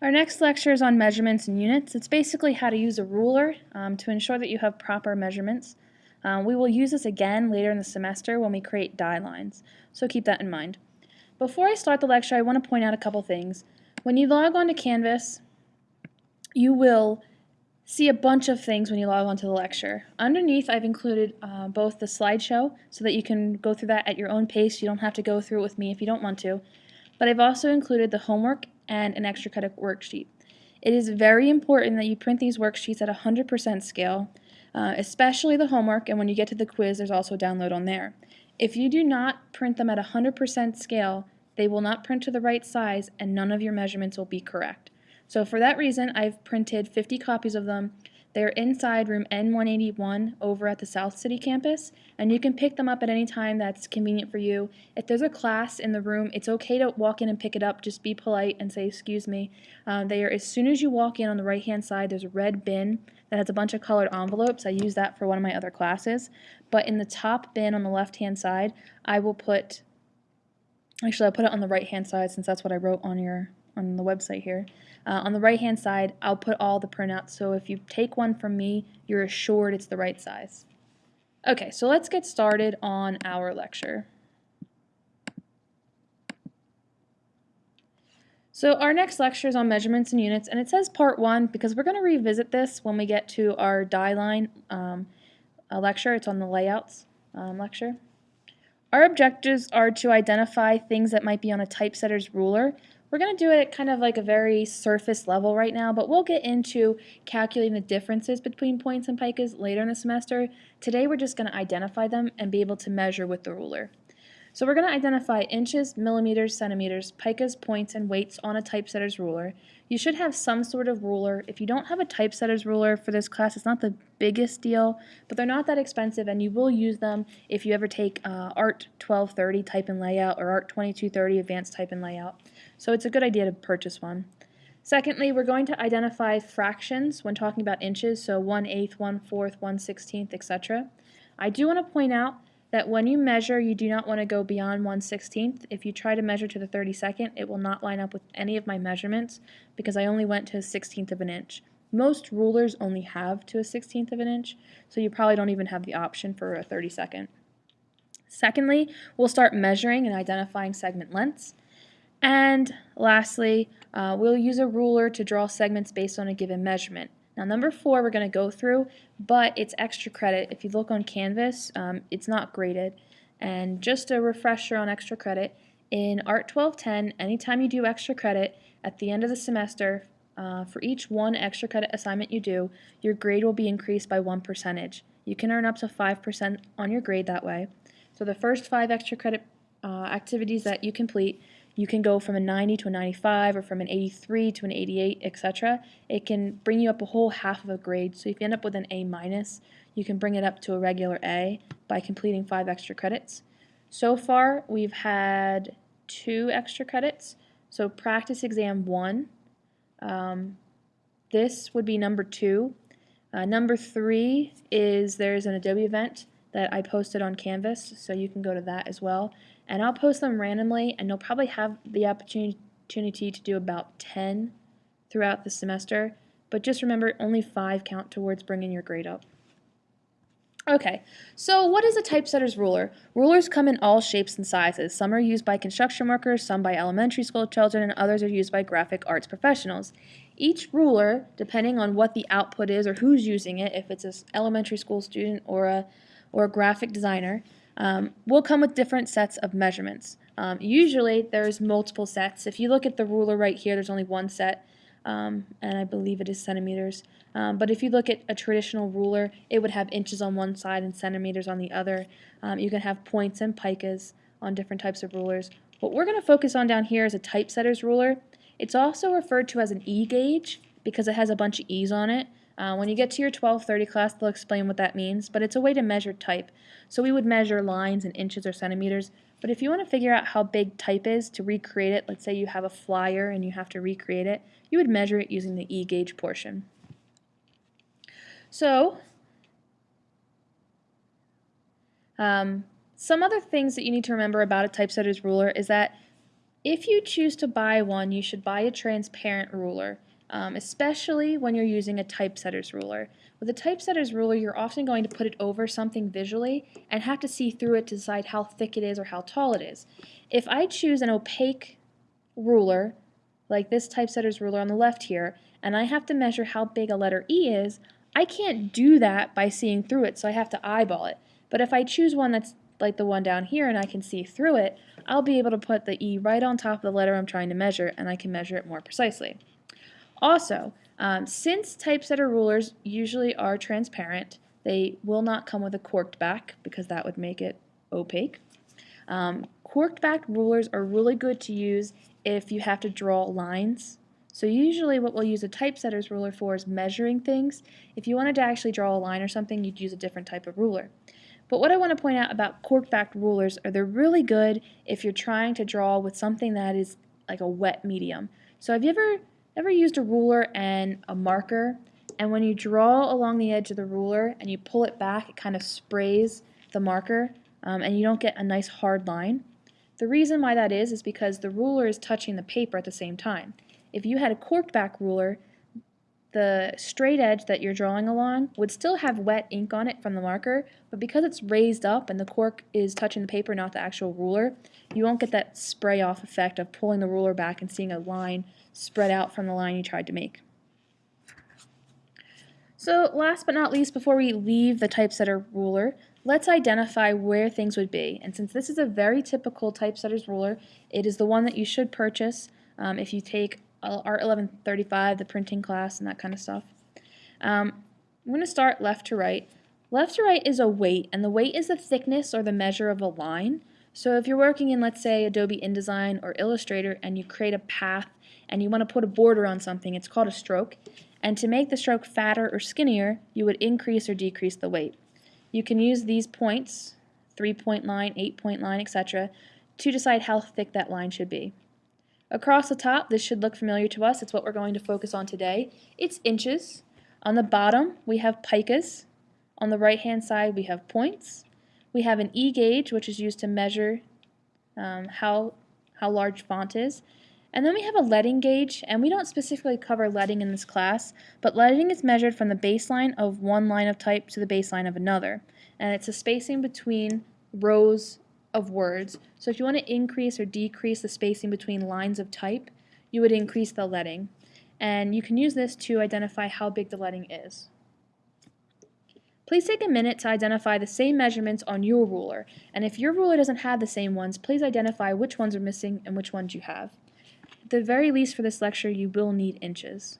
Our next lecture is on measurements and units. It's basically how to use a ruler um, to ensure that you have proper measurements. Um, we will use this again later in the semester when we create die lines, so keep that in mind. Before I start the lecture, I want to point out a couple things. When you log on to Canvas, you will see a bunch of things when you log on to the lecture. Underneath, I've included uh, both the slideshow so that you can go through that at your own pace. You don't have to go through it with me if you don't want to. But I've also included the homework and an extra credit worksheet. It is very important that you print these worksheets at 100% scale, uh, especially the homework, and when you get to the quiz, there's also a download on there. If you do not print them at 100% scale, they will not print to the right size and none of your measurements will be correct. So for that reason, I've printed 50 copies of them they're inside room N181 over at the South City campus, and you can pick them up at any time that's convenient for you. If there's a class in the room, it's okay to walk in and pick it up. Just be polite and say, excuse me. Uh, they are, as soon as you walk in on the right-hand side, there's a red bin that has a bunch of colored envelopes. I use that for one of my other classes. But in the top bin on the left-hand side, I will put, actually I'll put it on the right-hand side since that's what I wrote on your on the website here. Uh, on the right hand side, I'll put all the printouts, so if you take one from me, you're assured it's the right size. Okay, so let's get started on our lecture. So our next lecture is on measurements and units, and it says part one because we're going to revisit this when we get to our die line um, lecture. It's on the layouts um, lecture. Our objectives are to identify things that might be on a typesetter's ruler, we're going to do it kind of like a very surface level right now, but we'll get into calculating the differences between points and picas later in the semester. Today we're just going to identify them and be able to measure with the ruler. So we're going to identify inches, millimeters, centimeters, picas, points, and weights on a typesetter's ruler. You should have some sort of ruler. If you don't have a typesetter's ruler for this class, it's not the biggest deal, but they're not that expensive, and you will use them if you ever take uh, ART 1230 type and layout or ART 2230 advanced type and layout. So it's a good idea to purchase one. Secondly, we're going to identify fractions when talking about inches, so 1 eighth, 1 fourth, 1 sixteenth, etc. I do want to point out that when you measure, you do not want to go beyond 1 16th. If you try to measure to the 32nd, it will not line up with any of my measurements because I only went to a 16th of an inch. Most rulers only have to a 16th of an inch, so you probably don't even have the option for a 32nd. Secondly, we'll start measuring and identifying segment lengths. And lastly, uh, we'll use a ruler to draw segments based on a given measurement. Now number four we're going to go through, but it's extra credit. If you look on Canvas, um, it's not graded. And just a refresher on extra credit, in Art 1210, anytime you do extra credit, at the end of the semester, uh, for each one extra credit assignment you do, your grade will be increased by one percentage. You can earn up to 5% on your grade that way. So the first five extra credit uh, activities that you complete, you can go from a 90 to a 95 or from an 83 to an 88, etc. It can bring you up a whole half of a grade. So if you end up with an A minus, you can bring it up to a regular A by completing five extra credits. So far, we've had two extra credits. So practice exam one, um, this would be number two. Uh, number three is there's an Adobe event that I posted on Canvas, so you can go to that as well. And I'll post them randomly, and you'll probably have the opportunity to do about 10 throughout the semester. But just remember, only five count towards bringing your grade up. Okay, so what is a typesetter's ruler? Rulers come in all shapes and sizes. Some are used by construction workers, some by elementary school children, and others are used by graphic arts professionals. Each ruler, depending on what the output is or who's using it, if it's an elementary school student or a, or a graphic designer, um, will come with different sets of measurements. Um, usually there's multiple sets. If you look at the ruler right here, there's only one set, um, and I believe it is centimeters. Um, but if you look at a traditional ruler, it would have inches on one side and centimeters on the other. Um, you can have points and picas on different types of rulers. What we're going to focus on down here is a typesetter's ruler. It's also referred to as an E-gauge because it has a bunch of E's on it. Uh, when you get to your 1230 class, they'll explain what that means, but it's a way to measure type. So we would measure lines in inches or centimeters, but if you want to figure out how big type is to recreate it, let's say you have a flyer and you have to recreate it, you would measure it using the E-gauge portion. So, um, some other things that you need to remember about a typesetter's ruler is that If you choose to buy one, you should buy a transparent ruler, um, especially when you're using a typesetter's ruler. With a typesetter's ruler, you're often going to put it over something visually and have to see through it to decide how thick it is or how tall it is. If I choose an opaque ruler, like this typesetter's ruler on the left here, and I have to measure how big a letter E is, I can't do that by seeing through it, so I have to eyeball it. But if I choose one that's like the one down here and I can see through it, I'll be able to put the E right on top of the letter I'm trying to measure and I can measure it more precisely. Also, um, since typesetter rulers usually are transparent, they will not come with a corked back because that would make it opaque. Um, corked back rulers are really good to use if you have to draw lines. So usually what we'll use a typesetter's ruler for is measuring things. If you wanted to actually draw a line or something, you'd use a different type of ruler. But what I want to point out about corked back rulers are they're really good if you're trying to draw with something that is like a wet medium. So have you ever ever used a ruler and a marker and when you draw along the edge of the ruler and you pull it back it kind of sprays the marker um, and you don't get a nice hard line? The reason why that is is because the ruler is touching the paper at the same time. If you had a corked back ruler, the straight edge that you're drawing along would still have wet ink on it from the marker, but because it's raised up and the cork is touching the paper, not the actual ruler, you won't get that spray off effect of pulling the ruler back and seeing a line spread out from the line you tried to make. So last but not least, before we leave the typesetter ruler, let's identify where things would be. And since this is a very typical typesetter's ruler, it is the one that you should purchase um, if you take Art 1135, the printing class, and that kind of stuff. Um, I'm going to start left to right. Left to right is a weight, and the weight is the thickness or the measure of a line. So if you're working in, let's say, Adobe InDesign or Illustrator, and you create a path and you want to put a border on something, it's called a stroke. And to make the stroke fatter or skinnier, you would increase or decrease the weight. You can use these points, three-point line, eight-point line, etc., to decide how thick that line should be. Across the top, this should look familiar to us. It's what we're going to focus on today. It's inches. On the bottom, we have picas. On the right-hand side, we have points. We have an E gauge, which is used to measure um, how, how large font is. And then we have a leading gauge, and we don't specifically cover leading in this class, but leading is measured from the baseline of one line of type to the baseline of another. And it's a spacing between rows of words. So if you want to increase or decrease the spacing between lines of type, you would increase the leading. And you can use this to identify how big the leading is. Please take a minute to identify the same measurements on your ruler. And if your ruler doesn't have the same ones, please identify which ones are missing and which ones you have. The very least for this lecture, you will need inches.